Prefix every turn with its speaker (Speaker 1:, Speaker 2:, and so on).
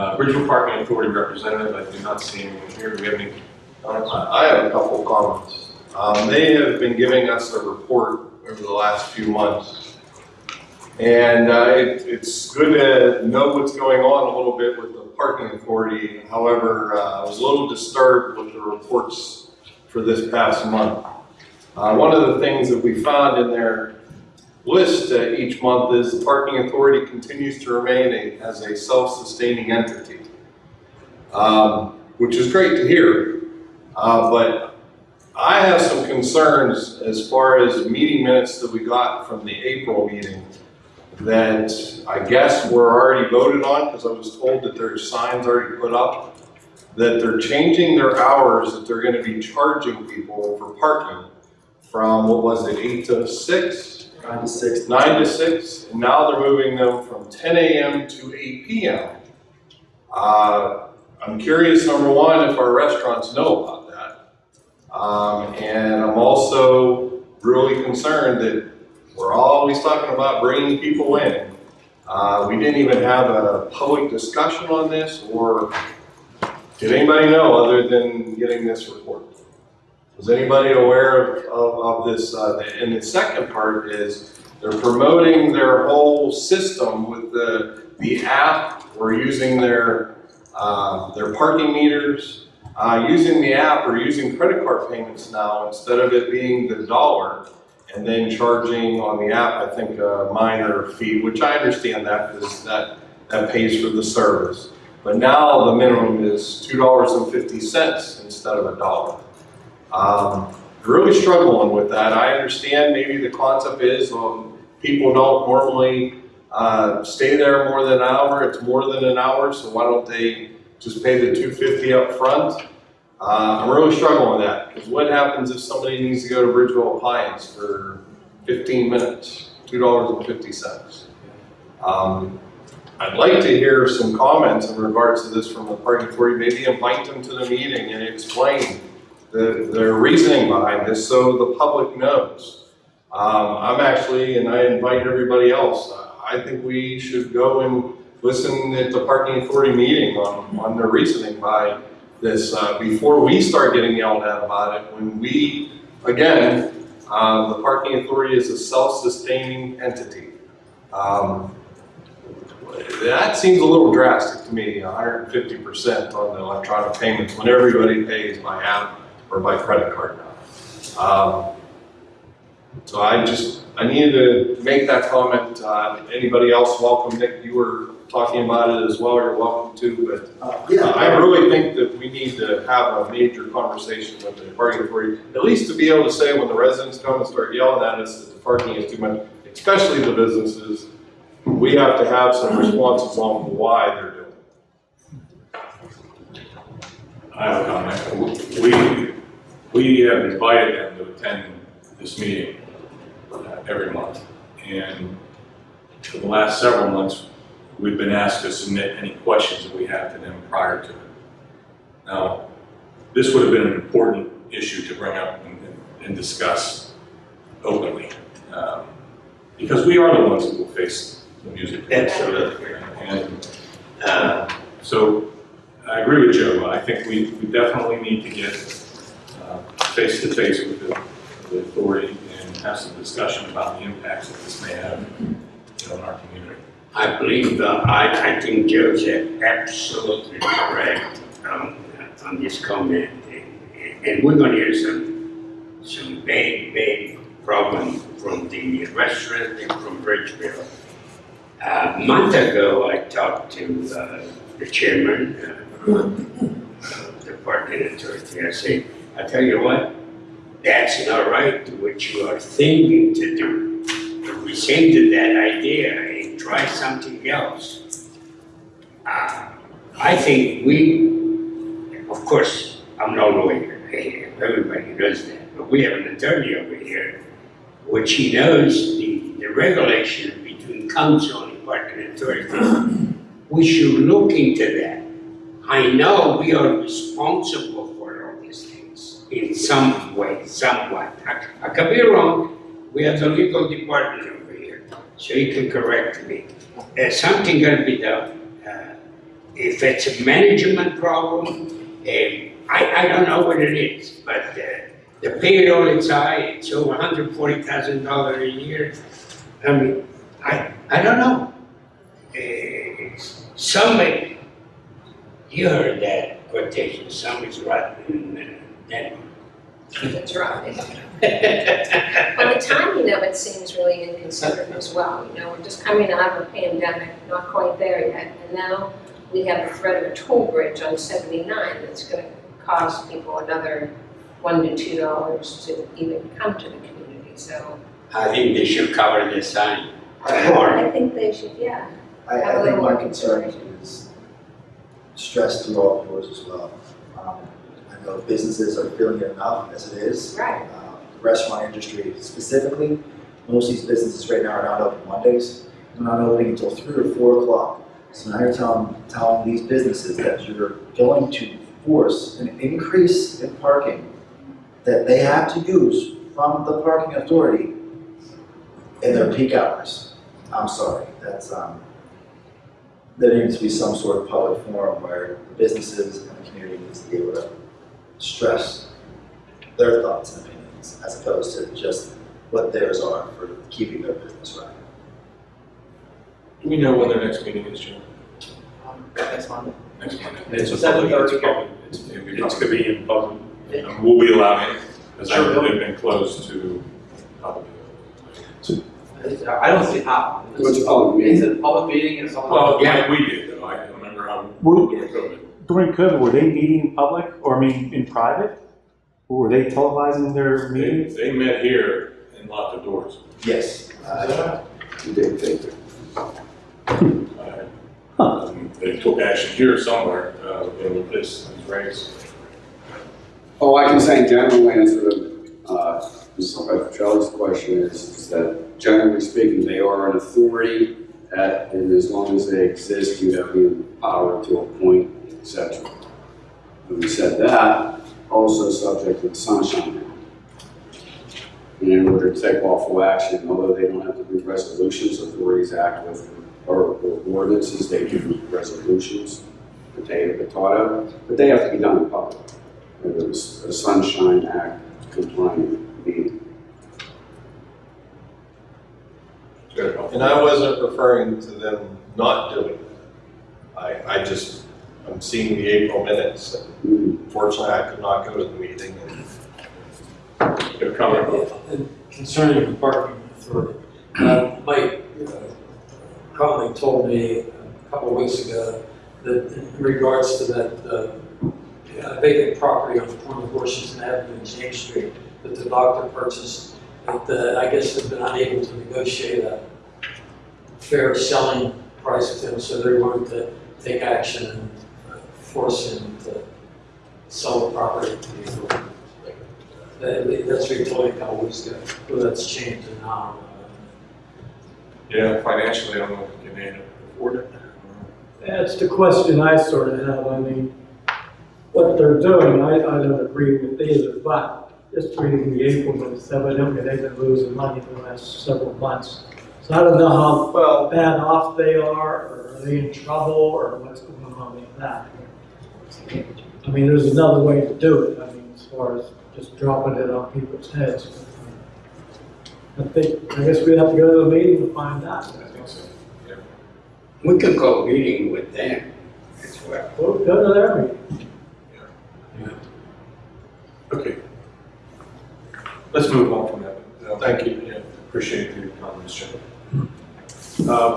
Speaker 1: Uh, Bridgeville Parking Authority representative, I do not see anyone here. Do we have any comments?
Speaker 2: I have a couple of comments. Um, they have been giving us a report over the last few months. And, uh, it, it's good to know what's going on a little bit with the parking authority. However, uh, I was a little disturbed with the reports for this past month. Uh, one of the things that we found in their list uh, each month is the parking authority continues to remain a, as a self-sustaining entity. Um, which is great to hear. Uh, but I have some concerns as far as meeting minutes that we got from the April meeting that I guess were already voted on, because I was told that there's signs already put up, that they're changing their hours, that they're gonna be charging people for parking from, what was it, eight to six?
Speaker 3: Nine to six.
Speaker 2: nine to six, and now they're moving them from ten AM to eight PM. Uh, I'm curious, number one, if our restaurants know about that. Um, and I'm also really concerned that we're always talking about bringing people in. Uh, we didn't even have a public discussion on this, or did anybody know other than getting this report? Was anybody aware of, of, of this? Uh, and the second part is they're promoting their whole system with the, the app or using their, uh, their parking meters, uh, using the app or using credit card payments now instead of it being the dollar and then charging on the app, I think, a minor fee, which I understand that because that, that pays for the service. But now the minimum is two dollars and fifty cents instead of a dollar. Um, really struggling with that. I understand maybe the concept is, um, people don't normally, uh, stay there more than an hour, it's more than an hour, so why don't they just pay the two fifty up front? Uh, I'm really struggling with that, because what happens if somebody needs to go to Bridgeville Appliance for fifteen minutes, two dollars and fifty cents? Um, I'd like to hear some comments in regards to this from the parking authority, maybe invite them to the meeting and explain the, their reasoning behind this so the public knows. Um, I'm actually, and I invite everybody else, I think we should go and listen at the parking authority meeting on, on their reasoning by this, uh, before we start getting yelled at about it, when we, again, uh, the parking authority is a self-sustaining entity. Um, that seems a little drastic to me, hundred and fifty percent on the electronic payments when everybody pays by app or by credit card now. Um, so I just, I needed to make that comment. Uh, anybody else, welcome. Nick, you were talking about it as well. You're welcome to, but
Speaker 3: Uh,
Speaker 2: uh,
Speaker 3: yeah.
Speaker 2: I really think that we need to have a major conversation with the parking authority, at least to be able to say when the residents come and start yelling at us that the parking is too much, especially the businesses, we have to have some responses on why they're doing it.
Speaker 1: I have a comment. We, we have invited them to attend this meeting uh, every month. And for the last several months, we've been asked to submit any questions that we have to them prior to it. Now, this would have been an important issue to bring up and, and discuss openly. um, Because we are the ones who will face the music.
Speaker 4: Absolutely.
Speaker 1: And
Speaker 4: Uh,
Speaker 1: so I agree with Joe. I think we, we definitely need to get face to face with the, the authority and have some discussion about the impacts that this may have in our community.
Speaker 4: I believe, uh, I, I think Joe's absolutely correct um, on this comment. And- And we're gonna hear some, some big, big problem from the restaurant and from Bridgeville. Uh, A month ago, I talked to uh, the chairman uh, of the parking authority. I said, I tell you what, that's not right what you are thinking to do. Rescind that idea and try something else. Uh, I think we, of course, I'm no lawyer, everybody knows that, but we have an attorney over here, which he knows the, the regulation between council and parking authority. We should look into that. I know we are responsible for all these things in some way, somewhat. I, I could be wrong, we have the legal department over here, so you can correct me. There's something gonna be done. Uh, if it's a management problem, eh, I, I don't know what it is, but uh, the payroll is high, it's over hundred forty thousand dollars a year. I mean, I, I don't know. Eh, Somebody, you heard that quotation, somebody's rotten, that.
Speaker 3: That's right. Well, the timing of it seems really inconsiderate as well, you know, we're just coming out of a pandemic, not quite there yet, and now we have the threat of a toll bridge on seventy-nine that's gonna cost people another one to two dollars to even come to the community, so.
Speaker 4: I think they should cover the sign.
Speaker 3: I think they should, yeah,
Speaker 5: I,
Speaker 3: Have a
Speaker 5: I think my concern is stress to all doors as well. Um, I know businesses are feeling it enough as it is.
Speaker 3: right,
Speaker 5: Uh, The restaurant industry specifically, most of these businesses right now are not open Mondays. They're not opening until three or four o'clock. So now you're telling, telling these businesses that you're going to force an increase in parking that they have to use from the parking authority in their peak hours. I'm sorry, that's, um, there needs to be some sort of public forum where the businesses and the community needs to be able to stress their thoughts and opinions as opposed to just what theirs are for keeping their business running.
Speaker 1: Do we know when their next meeting is, Jim?
Speaker 6: Next Monday.
Speaker 1: Next Monday?
Speaker 6: It's a public-
Speaker 1: thirty. Public, it's,
Speaker 6: It's gonna be in public.
Speaker 1: Um, Will we allow it? Because I
Speaker 6: Sure.
Speaker 1: know they've been closed to public.
Speaker 6: I don't see how.
Speaker 7: What's a public meeting?
Speaker 6: It's a public meeting and something.
Speaker 1: Well,
Speaker 4: Yeah.
Speaker 1: we did though, I remember how,
Speaker 8: Were-
Speaker 1: during COVID.
Speaker 8: During COVID, were they meeting in public, or I mean, in private? Or were they televising their
Speaker 1: They,
Speaker 8: meetings?
Speaker 1: they met here and locked the doors.
Speaker 5: Yes. uh,
Speaker 7: You didn't think that.
Speaker 1: Uh, um, They took action here somewhere, uh, with this, these rates.
Speaker 7: Oh, I can say in general answer to, uh, Mr. Petroselli's question is, is that generally speaking, they are an authority that, and as long as they exist, you have the power to appoint, et cetera. Having said that, also subject to the Sunshine Act. And in order to take lawful action, although they don't have to do resolutions, authorities act with, or or ordinances, they do resolutions that they have been but they have to be done in public. It was a Sunshine Act compliant meeting.
Speaker 1: Very helpful.
Speaker 2: And I wasn't referring to them not doing it. I, I just, I'm seeing the April minutes. and Fortunately, I could not go to the meeting and
Speaker 1: Your comment,
Speaker 9: And Concerning the parking authority, uh, Mike uh, Conley told me a couple of weeks ago that in regards to that uh, vacant property on the corner of Washington Avenue and James Street that the doctor purchased, that uh, I guess they've been unable to negotiate a fair selling price with him, so they're going to take action and uh, force him to sell the property to the authority. That- That's what he told me a couple weeks ago, well, that's changed and now. uh,
Speaker 1: yeah, financially, I don't know if you can afford it.
Speaker 10: That's the question I sort of have, I mean, what they're doing, I, I don't agree with either, but just reading the April minutes, evidently they've been losing money for the last several months. So I don't know how
Speaker 2: Well,
Speaker 10: bad off they are, or are they in trouble, or what's going on with that. I mean, there's another way to do it, I mean, as far as just dropping it on people's heads. I think, I guess we'd have to go to a meeting to find out.
Speaker 1: I think so, yeah.
Speaker 4: We could go meeting with them as well.
Speaker 10: Well, go to their meeting.
Speaker 1: Okay. Let's move on from that.
Speaker 2: Thank you.
Speaker 1: Yeah, Appreciate your comments, Jim. Uh,